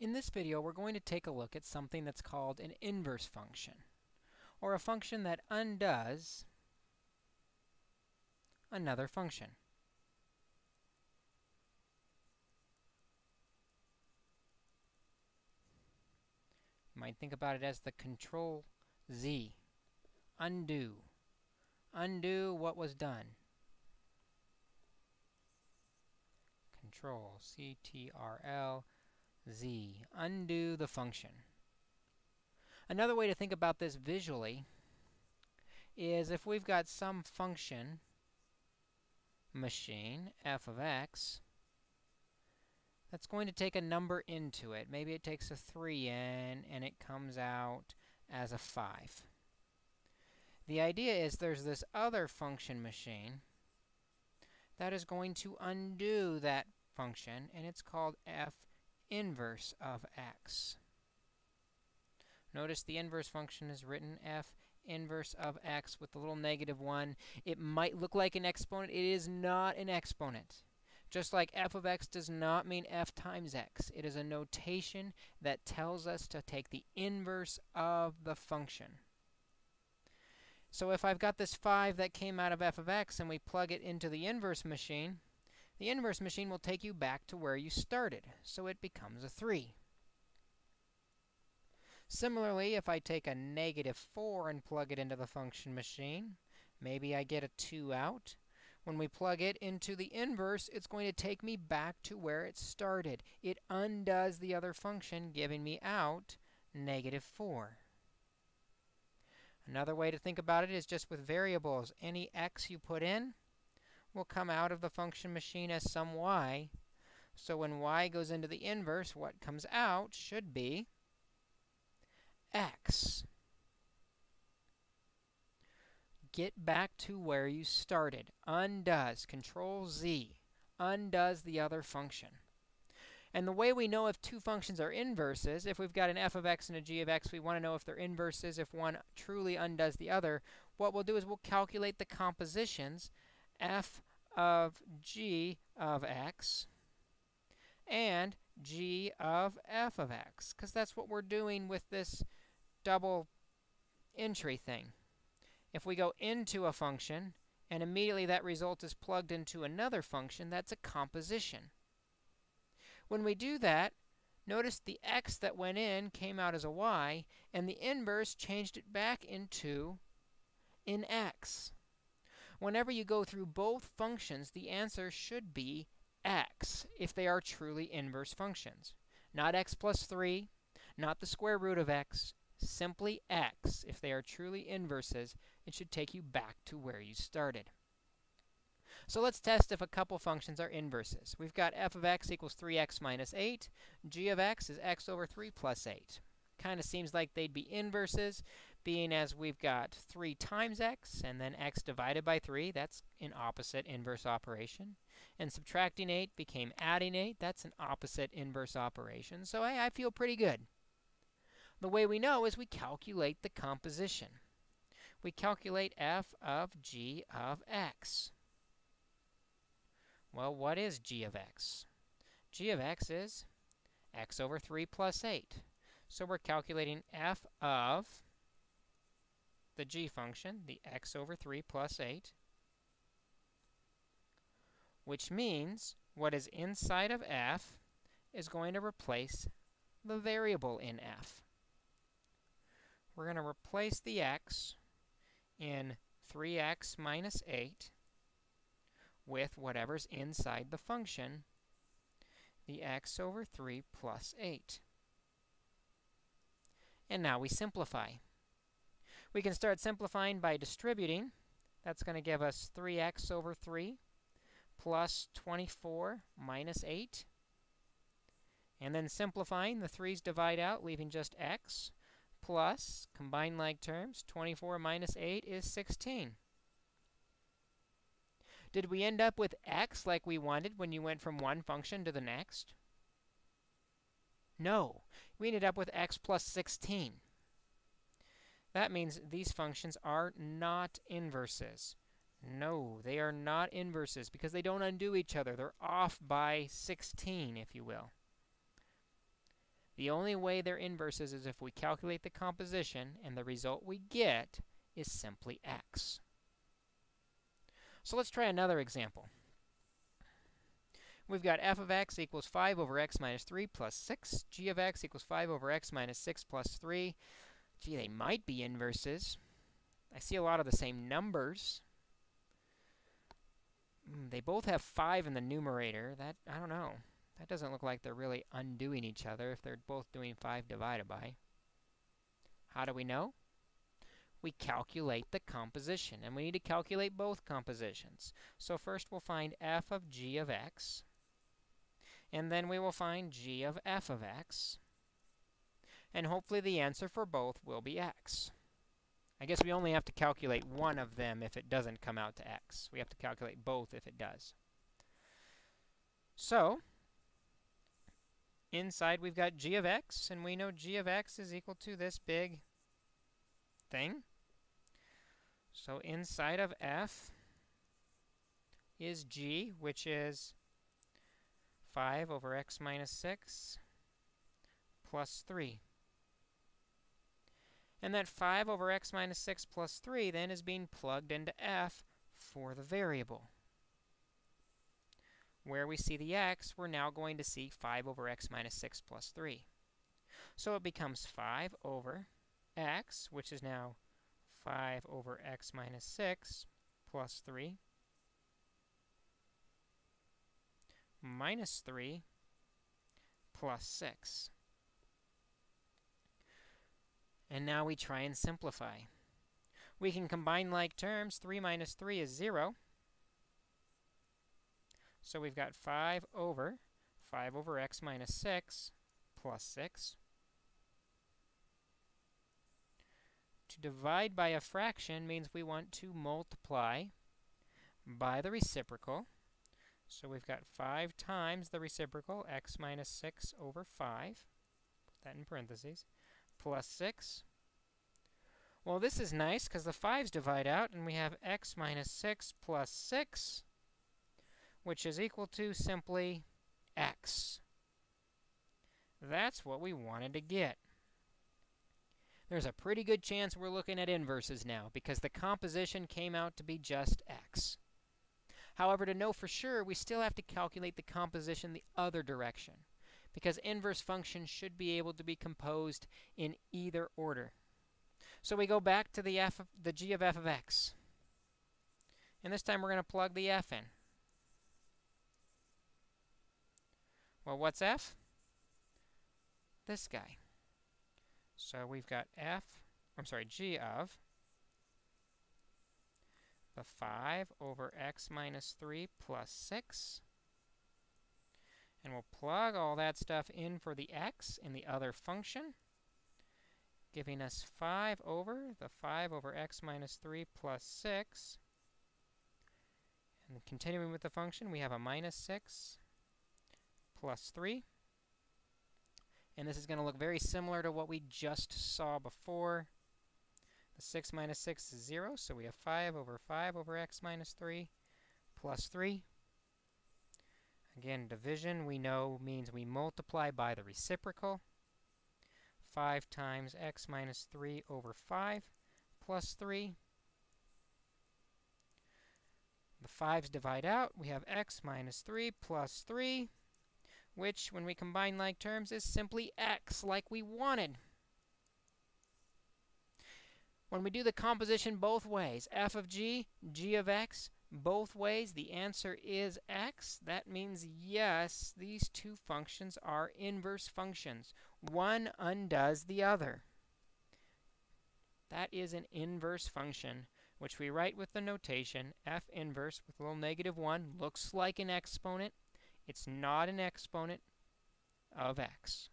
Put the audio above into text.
In this video, we're going to take a look at something that's called an inverse function, or a function that undoes another function. You might think about it as the control Z, undo, undo what was done. Control C-T-R-L z, undo the function. Another way to think about this visually is if we've got some function machine, f of x, that's going to take a number into it. Maybe it takes a 3 in, and it comes out as a 5. The idea is there's this other function machine that is going to undo that function, and it's called f inverse of x. Notice the inverse function is written f inverse of x with the little negative 1. It might look like an exponent. It is not an exponent. Just like f of x does not mean f times x. It is a notation that tells us to take the inverse of the function. So if I've got this 5 that came out of f of x and we plug it into the inverse machine, the inverse machine will take you back to where you started, so it becomes a 3. Similarly, if I take a negative 4 and plug it into the function machine, maybe I get a 2 out. When we plug it into the inverse, it's going to take me back to where it started. It undoes the other function, giving me out negative 4. Another way to think about it is just with variables. Any x you put in, will come out of the function machine as some y. So when y goes into the inverse, what comes out should be x. Get back to where you started. Undoes, Control Z, undoes the other function. And the way we know if two functions are inverses, if we've got an f of x and a g of x, we want to know if they're inverses, if one truly undoes the other. What we'll do is we'll calculate the compositions f of g of x and g of f of x, because that's what we're doing with this double entry thing. If we go into a function, and immediately that result is plugged into another function, that's a composition. When we do that, notice the x that went in came out as a y, and the inverse changed it back into an x. Whenever you go through both functions, the answer should be x if they are truly inverse functions. Not x plus 3, not the square root of x, simply x. If they are truly inverses, it should take you back to where you started. So let's test if a couple functions are inverses. We've got f of x equals 3x minus 8. g of x is x over 3 plus 8. Kind of seems like they'd be inverses being as we've got 3 times x and then x divided by 3. That's an opposite inverse operation. And subtracting 8 became adding 8. That's an opposite inverse operation. So I, I feel pretty good. The way we know is we calculate the composition. We calculate f of g of x. Well, what is g of x? g of x is x over 3 plus 8. So we're calculating f of the g function, the x over 3 plus 8, which means what is inside of f is going to replace the variable in f. We're going to replace the x in 3x minus 8 with whatever's inside the function, the x over 3 plus 8. And now we simplify. We can start simplifying by distributing. That's going to give us 3x over 3 plus 24 minus 8. And then simplifying, the 3's divide out, leaving just x, plus, combine like terms, 24 minus 8 is 16. Did we end up with x like we wanted when you went from one function to the next? No. We ended up with x plus 16. That means these functions are not inverses. No, they are not inverses because they don't undo each other. They're off by 16, if you will. The only way they're inverses is if we calculate the composition and the result we get is simply x. So let's try another example. We've got f of x equals 5 over x minus 3 plus 6. g of x equals 5 over x minus 6 plus 3. Gee, they might be inverses. I see a lot of the same numbers. Mm, they both have 5 in the numerator. That, I don't know. That doesn't look like they're really undoing each other if they're both doing 5 divided by. How do we know? We calculate the composition, and we need to calculate both compositions. So first we'll find f of g of x, and then we will find g of f of x, and hopefully the answer for both will be x. I guess we only have to calculate one of them if it doesn't come out to x. We have to calculate both if it does. So, inside we've got g of x, and we know g of x is equal to this big thing. So inside of f is g, which is 5 over x minus 6 plus 3. And that 5 over x minus 6 plus 3 then is being plugged into f for the variable. Where we see the x, we're now going to see 5 over x minus 6 plus 3. So it becomes 5 over x, which is now 5 over x minus 6 plus 3 minus 3 plus 6. And now we try and simplify. We can combine like terms. 3 minus 3 is 0. So we've got 5 over 5 over x minus 6 plus 6. To divide by a fraction means we want to multiply by the reciprocal. So we've got 5 times the reciprocal, x minus 6 over 5. Put that in parentheses. Plus 6. Well, this is nice because the 5's divide out, and we have x minus 6 plus 6, which is equal to simply x. That's what we wanted to get. There's a pretty good chance we're looking at inverses now because the composition came out to be just x. However, to know for sure, we still have to calculate the composition the other direction because inverse functions should be able to be composed in either order. So we go back to the f of, the g of f of x. And this time we're going to plug the f in. Well, what's f? This guy. So we've got f, I'm sorry, g of the 5 over x minus 3 plus 6. And we'll plug all that stuff in for the x in the other function, giving us 5 over the 5 over x minus 3 plus 6. And continuing with the function, we have a minus 6 plus 3. And this is going to look very similar to what we just saw before. The 6 minus 6 is 0, so we have 5 over 5 over x minus 3 plus 3. Again, division we know means we multiply by the reciprocal. 5 times x minus 3 over 5 plus 3. The 5's divide out. We have x minus 3 plus 3 which, when we combine like terms, is simply x, like we wanted. When we do the composition both ways, f of g, g of x, both ways, the answer is x. That means, yes, these two functions are inverse functions. One undoes the other. That is an inverse function, which we write with the notation f inverse with a little negative 1. Looks like an exponent. It's not an exponent of x.